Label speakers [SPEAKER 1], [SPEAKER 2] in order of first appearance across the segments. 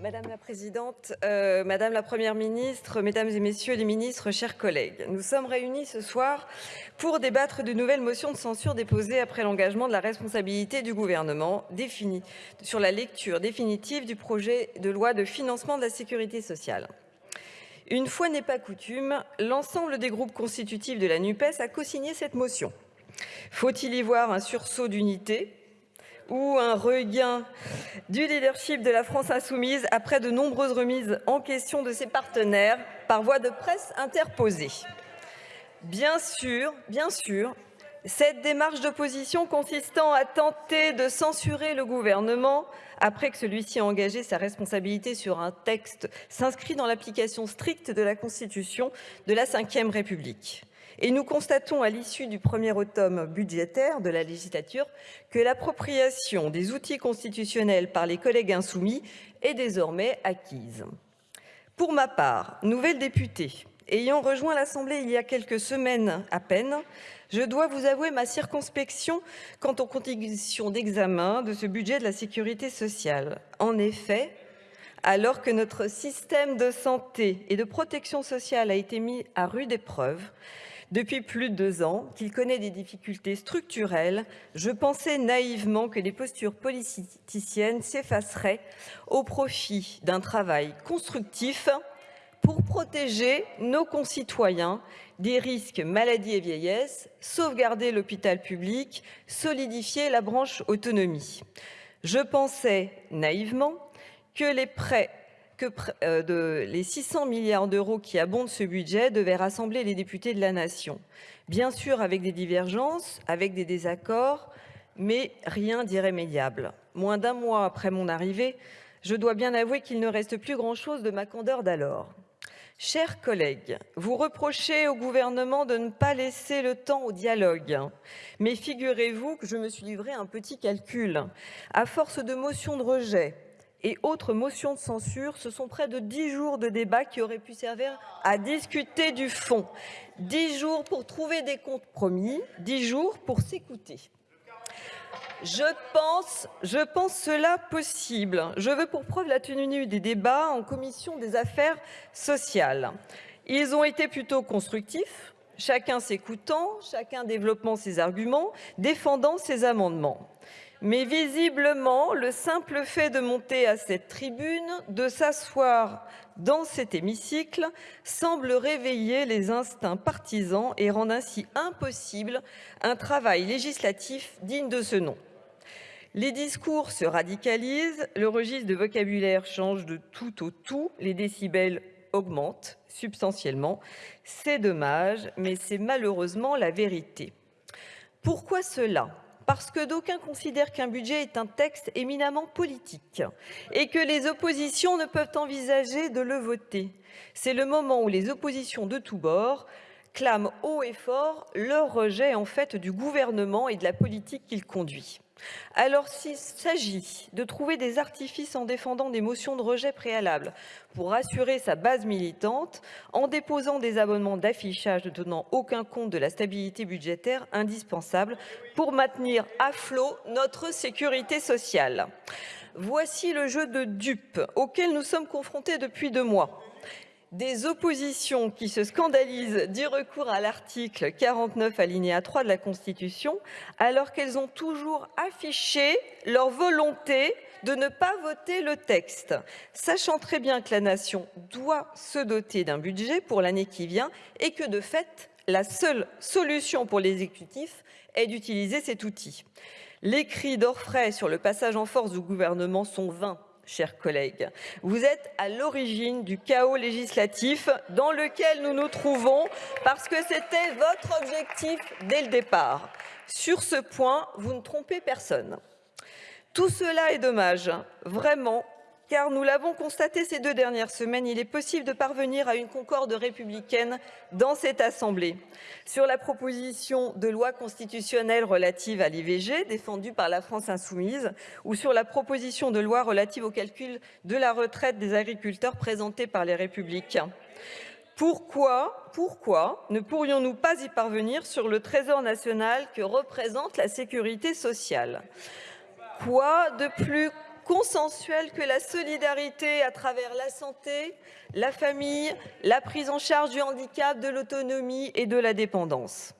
[SPEAKER 1] Madame la présidente, euh, Madame la Première ministre, Mesdames et Messieurs les ministres, chers collègues, nous sommes réunis ce soir pour débattre de nouvelles motions de censure déposées après l'engagement de la responsabilité du gouvernement sur la lecture définitive du projet de loi de financement de la sécurité sociale. Une fois n'est pas coutume, l'ensemble des groupes constitutifs de la NUPES a co-signé cette motion. Faut-il y voir un sursaut d'unité? Ou un regain du leadership de la France insoumise après de nombreuses remises en question de ses partenaires par voie de presse interposée. Bien sûr, bien sûr, cette démarche d'opposition consistant à tenter de censurer le gouvernement après que celui-ci a engagé sa responsabilité sur un texte s'inscrit dans l'application stricte de la Constitution de la Ve République. Et nous constatons à l'issue du premier automne budgétaire de la législature que l'appropriation des outils constitutionnels par les collègues insoumis est désormais acquise. Pour ma part, nouvelle députée, ayant rejoint l'Assemblée il y a quelques semaines à peine, je dois vous avouer ma circonspection quant aux conditions d'examen de ce budget de la sécurité sociale. En effet, alors que notre système de santé et de protection sociale a été mis à rude épreuve, depuis plus de deux ans, qu'il connaît des difficultés structurelles, je pensais naïvement que les postures politiciennes s'effaceraient au profit d'un travail constructif pour protéger nos concitoyens des risques maladie et vieillesse, sauvegarder l'hôpital public, solidifier la branche autonomie. Je pensais naïvement que les prêts que euh, les 600 milliards d'euros qui abondent ce budget devaient rassembler les députés de la nation. Bien sûr, avec des divergences, avec des désaccords, mais rien d'irrémédiable. Moins d'un mois après mon arrivée, je dois bien avouer qu'il ne reste plus grand-chose de ma candeur d'alors. Chers collègues, vous reprochez au gouvernement de ne pas laisser le temps au dialogue. Mais figurez-vous que je me suis livré un petit calcul. À force de motions de rejet, et autres motions de censure, ce sont près de dix jours de débat qui auraient pu servir à discuter du fond. Dix jours pour trouver des compromis, dix jours pour s'écouter. Je pense, je pense cela possible. Je veux pour preuve la tenue des débats en commission des affaires sociales. Ils ont été plutôt constructifs, chacun s'écoutant, chacun développant ses arguments, défendant ses amendements. Mais visiblement, le simple fait de monter à cette tribune, de s'asseoir dans cet hémicycle, semble réveiller les instincts partisans et rendre ainsi impossible un travail législatif digne de ce nom. Les discours se radicalisent, le registre de vocabulaire change de tout au tout, les décibels augmentent substantiellement. C'est dommage, mais c'est malheureusement la vérité. Pourquoi cela? Parce que d'aucuns considèrent qu'un budget est un texte éminemment politique et que les oppositions ne peuvent envisager de le voter. C'est le moment où les oppositions de tous bords clament haut et fort leur rejet en fait du gouvernement et de la politique qu'il conduit. Alors s'il s'agit de trouver des artifices en défendant des motions de rejet préalables pour assurer sa base militante, en déposant des abonnements d'affichage ne tenant aucun compte de la stabilité budgétaire indispensable pour maintenir à flot notre sécurité sociale. Voici le jeu de dupes auquel nous sommes confrontés depuis deux mois des oppositions qui se scandalisent du recours à l'article 49 alinéa 3 de la Constitution, alors qu'elles ont toujours affiché leur volonté de ne pas voter le texte, sachant très bien que la nation doit se doter d'un budget pour l'année qui vient et que de fait, la seule solution pour l'exécutif est d'utiliser cet outil. Les cris d'orfraie sur le passage en force du gouvernement sont vains chers collègues. Vous êtes à l'origine du chaos législatif dans lequel nous nous trouvons parce que c'était votre objectif dès le départ. Sur ce point, vous ne trompez personne. Tout cela est dommage, vraiment, car nous l'avons constaté ces deux dernières semaines, il est possible de parvenir à une concorde républicaine dans cette Assemblée. Sur la proposition de loi constitutionnelle relative à l'IVG, défendue par la France insoumise, ou sur la proposition de loi relative au calcul de la retraite des agriculteurs présentée par les Républicains. Pourquoi, pourquoi ne pourrions-nous pas y parvenir sur le trésor national que représente la sécurité sociale? Quoi de plus consensuelle que la solidarité à travers la santé, la famille, la prise en charge du handicap, de l'autonomie et de la dépendance.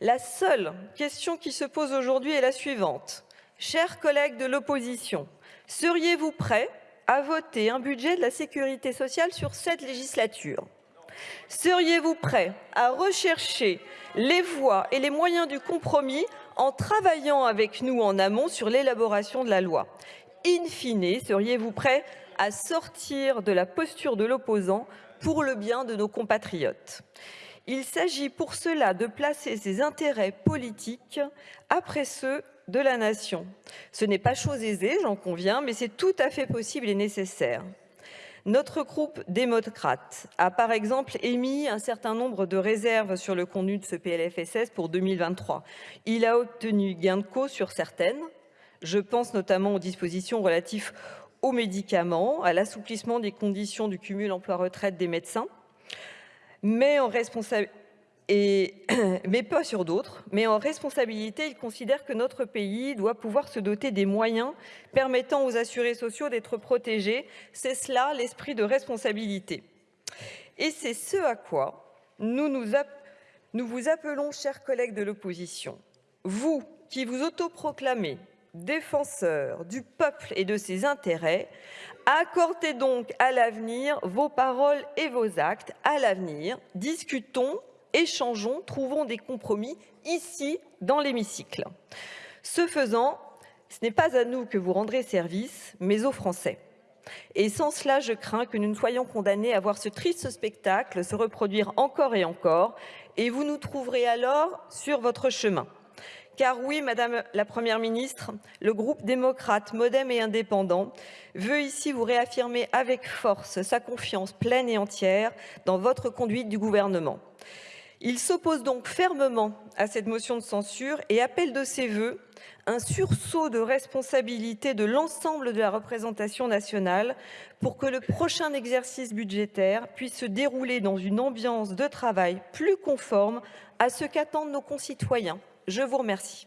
[SPEAKER 1] La seule question qui se pose aujourd'hui est la suivante. Chers collègues de l'opposition, seriez-vous prêts à voter un budget de la sécurité sociale sur cette législature? Seriez-vous prêts à rechercher les voies et les moyens du compromis en travaillant avec nous en amont sur l'élaboration de la loi? In fine, seriez-vous prêts à sortir de la posture de l'opposant pour le bien de nos compatriotes? Il s'agit pour cela de placer ses intérêts politiques après ceux de la nation. Ce n'est pas chose aisée, j'en conviens, mais c'est tout à fait possible et nécessaire. Notre groupe démocrate a par exemple émis un certain nombre de réserves sur le contenu de ce PLFSS pour 2023. Il a obtenu gain de cause sur certaines. Je pense notamment aux dispositions relatives aux médicaments, à l'assouplissement des conditions du cumul emploi-retraite des médecins, mais en responsabilité mais pas sur d'autres. Mais en responsabilité, il considère que notre pays doit pouvoir se doter des moyens permettant aux assurés sociaux d'être protégés. C'est cela l'esprit de responsabilité. Et c'est ce à quoi nous, nous vous appelons, chers collègues de l'opposition. Vous qui vous autoproclamez défenseurs du peuple et de ses intérêts, accordez donc à l'avenir vos paroles et vos actes. À l'avenir, discutons échangeons, trouvons des compromis ici, dans l'hémicycle. Ce faisant, ce n'est pas à nous que vous rendrez service, mais aux Français. Et sans cela, je crains que nous ne soyons condamnés à voir ce triste spectacle se reproduire encore et encore, et vous nous trouverez alors sur votre chemin. Car oui, Madame la Première ministre, le groupe démocrate, modem et indépendant veut ici vous réaffirmer avec force sa confiance pleine et entière dans votre conduite du gouvernement. Il s'oppose donc fermement à cette motion de censure et appelle de ses voeux un sursaut de responsabilité de l'ensemble de la représentation nationale pour que le prochain exercice budgétaire puisse se dérouler dans une ambiance de travail plus conforme à ce qu'attendent nos concitoyens.
[SPEAKER 2] Je vous remercie.